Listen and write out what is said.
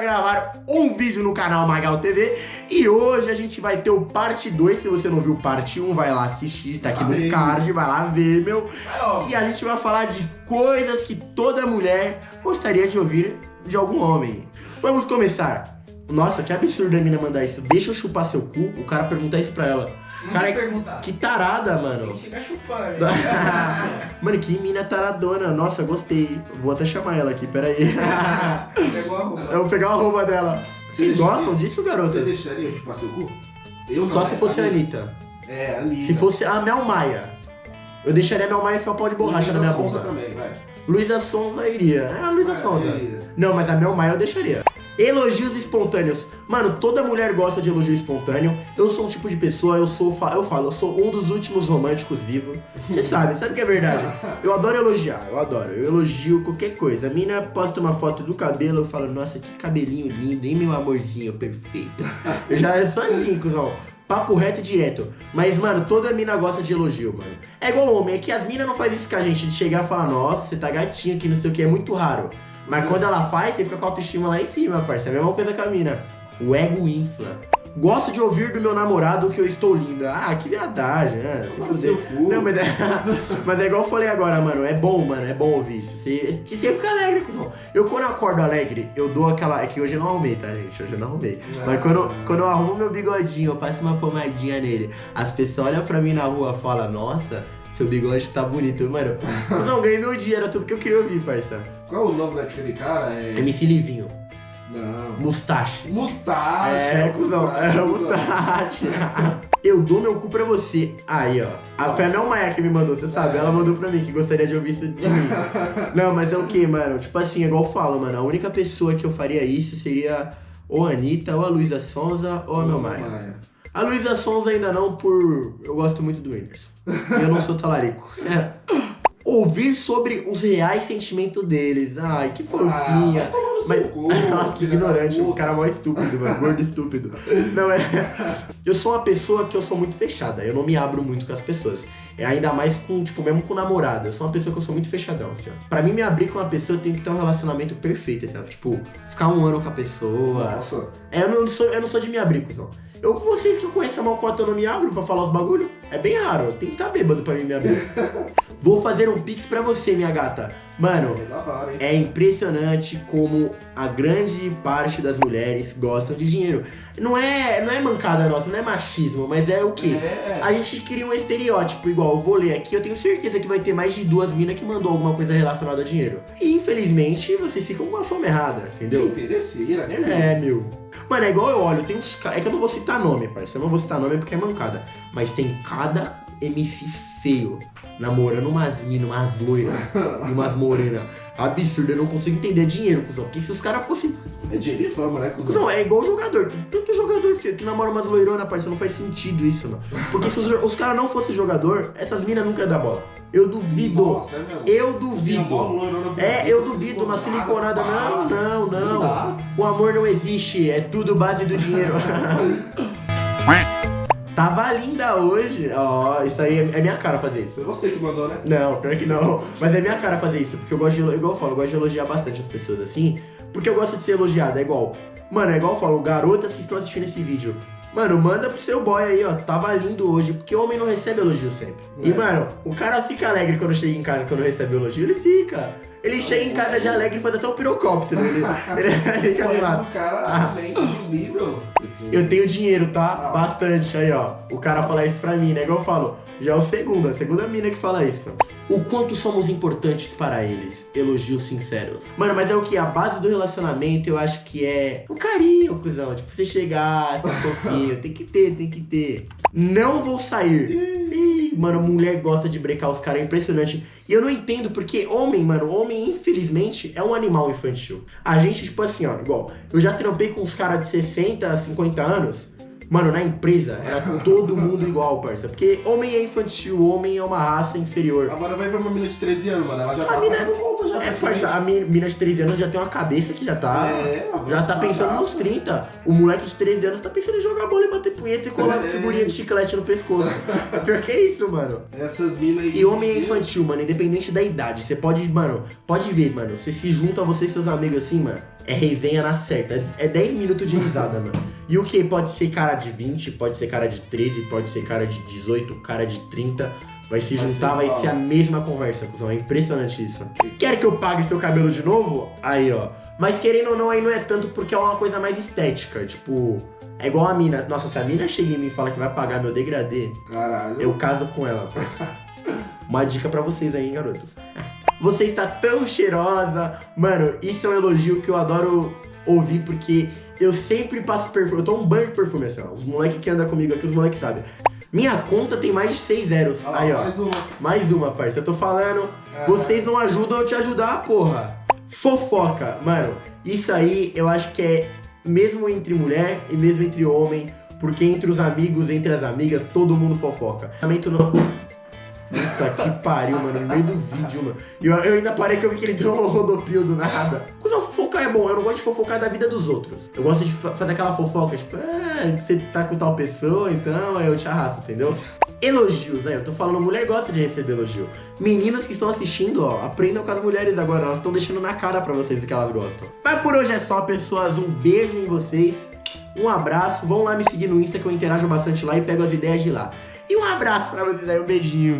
gravar um vídeo no canal Magal TV e hoje a gente vai ter o parte 2, se você não viu parte 1, vai lá assistir, tá aqui no card, vai lá ver, meu. E a gente vai falar de coisas que toda mulher gostaria de ouvir de algum homem. Vamos começar. Nossa, que absurdo a mina mandar isso. Deixa eu chupar seu cu, o cara perguntar isso pra ela. Não Cara, perguntar. Que tarada, mano. chegar chupando. Mano, que mina taradona. Nossa, gostei. Vou até chamar ela aqui, peraí. Pegou a roupa. Eu vou pegar a roupa dela. Vocês Você gostam deixaria- disso, Você garotas? deixaria eu chupar seu cu? Eu Só não, se é fosse a Anitta. Anitta. É, a Anitta. Se fosse a Mel Maia. Eu deixaria a Mel Maia enfiar o pau de borracha na minha Luísa Sonza boca. também, vai. Luísa Sonza iria. É a Luísa Sonza. Não, mas a Mel Maia eu deixaria. Elogios espontâneos. Mano, toda mulher gosta de elogio espontâneo. Eu sou um tipo de pessoa, eu sou, eu falo, eu sou um dos últimos românticos vivos. Você sabe, sabe que é verdade. Eu adoro elogiar, eu adoro. Eu elogio qualquer coisa. A mina posta uma foto do cabelo, eu falo, nossa, que cabelinho lindo, hein, meu amorzinho perfeito. Eu já eu sou assim, cuzão. Papo reto e direto. Mas, mano, toda mina gosta de elogio, mano. É igual homem, é que as minas não fazem isso com a gente, de chegar e falar, nossa, você tá gatinho aqui, não sei o que, é muito raro. Mas quando ela faz, você fica com a autoestima lá em cima, parça. É a mesma coisa com a mina. O ego infla. Gosto de ouvir do meu namorado que eu estou linda. Ah, que viadagem, né? Não, mas é, mas é igual eu falei agora, mano. É bom, mano. É bom ouvir isso. Você, você fica alegre, cuzão. Eu, quando eu acordo alegre, eu dou aquela. É que hoje eu não arrumei, tá, gente? Hoje eu não arrumei. Mas quando, quando eu arrumo meu bigodinho, eu passo uma pomadinha nele, as pessoas olham pra mim na rua e falam: Nossa, seu bigode tá bonito. Mano, não, ganhei meu dia, era tudo que eu queria ouvir, parça. Qual o nome daquele cara? É... MC Livinho, Não. Mustache. Mustache. É, cuzão, é cuzão. Mustache. Eu dou meu cu pra você. Aí, ó. A foi a Mel Maia que me mandou, você sabe? Ela mandou pra mim que gostaria de ouvir isso de mim. Não, mas é o que, mano? Tipo assim, é igual eu falo, mano. A única pessoa que eu faria isso seria ou a Anitta, ou a Luísa Sonza, ou a Mel Maia. A Luísa Sonza ainda não, por. Eu gosto muito do Whindersson. Eu não sou talarico. É. Ouvir sobre os reais sentimentos deles. Ai, que fofinha. Ah, Mas, Nossa, que ignorante, o cara mó estúpido, mano, gordo estúpido. Não, é. Eu sou uma pessoa que eu sou muito fechada, eu não me abro muito com as pessoas. É ainda mais com, tipo, mesmo com namorada. Eu sou uma pessoa que eu sou muito fechadão, assim, ó. Pra mim, me abrir com uma pessoa, eu tenho que ter um relacionamento perfeito, assim, ó. Tipo, ficar um ano com a pessoa. Nossa. É, eu não sou, eu não sou de me abrir, cuzão. Eu com vocês que eu conheço a malcota, eu não me abro pra falar os bagulho. É bem raro, tem que estar bêbado pra mim me abrir. Vou fazer um pix pra você, minha gata. Mano, É impressionante como a grande parte das mulheres gostam de dinheiro. Não é, não é mancada nossa, não é machismo, mas é o quê? É. A gente cria um estereótipo igual, eu vou ler aqui, eu tenho certeza que vai ter mais de duas minas que mandou alguma coisa relacionada a dinheiro. E infelizmente vocês ficam com a fome errada, entendeu? Interesseira, né, meu? É, meu. Mano, é igual eu olho, tem uns. É que eu não vou citar nome, parceiro. Eu não vou citar nome porque é mancada. Mas tem cada MC feio namorando umas minas, umas loiras, e umas morenas. Absurdo, eu não consigo entender dinheiro, cuzão. Porque se os caras fossem. É dinheiro e fama, né, cuzão? Cuzão, é igual jogador. Tem tanto jogador feio que namora umas loironas, parceiro. Não faz sentido isso, não. Porque se os, os caras não fossem jogador, essas minas nunca iam dar bola. Eu duvido. Nossa, é. Eu duvido. É, eu duvido, uma siliconada. Não, não, não. O amor não existe, é tudo base do dinheiro. Tava linda hoje. Ó, isso aí é é minha cara fazer isso. Foi você que mandou, né? Não, pior que não. Mas é minha cara fazer isso, porque eu gosto de, igual eu falo, eu gosto de elogiar bastante as pessoas assim, porque eu gosto de ser elogiado, é igual. Mano, é igual eu falo, garotas que estão assistindo esse vídeo. Mano, manda pro seu boy aí, ó. Tava lindo hoje, porque homem não recebe elogio sempre. E, É. mano, o cara fica alegre quando chega em casa quando recebe elogio. Ele fica. Ele chega em casa já alegre e faz até um pirocóptero. Ele, ele fica animado. O cara Ah. também nível. Eu tenho dinheiro, tá? Ah. Bastante aí, ó. O cara fala isso pra mim, né? Igual eu falo. Já é o segundo, a segunda mina que fala isso. O quanto somos importantes para eles. Elogios sinceros. Mano, mas é o que? A base do relacionamento eu acho que é o carinho, cuzão. Tipo, você chegar, ser fofinho. Tem que ter, tem que ter. Não vou sair. Mano, mulher gosta de brecar os caras, é impressionante. E eu não entendo porque homem, mano, homem, infelizmente, é um animal infantil. A gente, tipo assim, ó, igual, eu já trampei com uns caras de 60, 50 anos. Mano, na empresa era todo mundo igual, parça. Porque homem é infantil, homem é uma raça inferior. Agora vai ver uma menina de 13 anos, mano. Ela já tá A mina- pagando conta já. É, parça, a mi- mina de 13 anos já tem uma cabeça que já tá. É, Já tá pensando nos 30. O moleque de 13 anos tá pensando em jogar bola e bater punheta e colar É. figurinha de chiclete no pescoço. É pior que isso, mano. Essas minas aí. E homem é infantil, mano, independente da idade. Você pode, mano, pode ver, mano. Você se junta você e seus amigos assim, mano. É resenha na certa. É 10 minutos de risada, mano. E o que? Pode ser cara de 20, pode ser cara de 13, pode ser cara de 18, cara de 30. Vai se Vai juntar, ser vai ser a mesma conversa, cuzão. É impressionante isso. Quer que eu pague seu cabelo de novo? Aí, ó. Mas querendo ou não, aí não é tanto porque é uma coisa mais estética. Tipo, é igual a mina. Nossa, se a mina chega em mim e fala que vai pagar meu degradê, Caralho. eu caso com ela. Uma dica pra vocês aí, hein, garotos. Você está tão cheirosa. Mano, isso é um elogio que eu adoro ouvir porque eu sempre passo perfume. Eu tô um banho de perfume assim, ó. Os moleques que andam comigo aqui, os moleques sabem. Minha conta tem mais de 6 zeros. Lá, Aí, ó. Mais uma. Mais uma, parça. Eu tô falando. Vocês não ajudam eu te ajudar, porra. Fofoca, mano. Isso aí eu acho que é mesmo entre mulher e mesmo entre homem. Porque entre os amigos, entre as amigas, todo mundo fofoca. Lamento não. Puta que pariu, mano, no meio do vídeo, mano. E eu, eu ainda parei que eu vi que ele deu um rodopio do nada. Cusão, fofocar é bom, eu não gosto de fofocar da vida dos outros. Eu gosto de fa- fazer aquela fofoca, tipo, ah, você tá com tal pessoa, então eu te arrasto, entendeu? Elogios, né? Eu tô falando, mulher gosta de receber elogio. Meninas que estão assistindo, ó, aprendam com as mulheres agora, elas estão deixando na cara pra vocês o que elas gostam. Mas por hoje é só, pessoas, um beijo em vocês, um abraço, vão lá me seguir no Insta que eu interajo bastante lá e pego as ideias de lá. E um abraço pra vocês aí, um beijinho.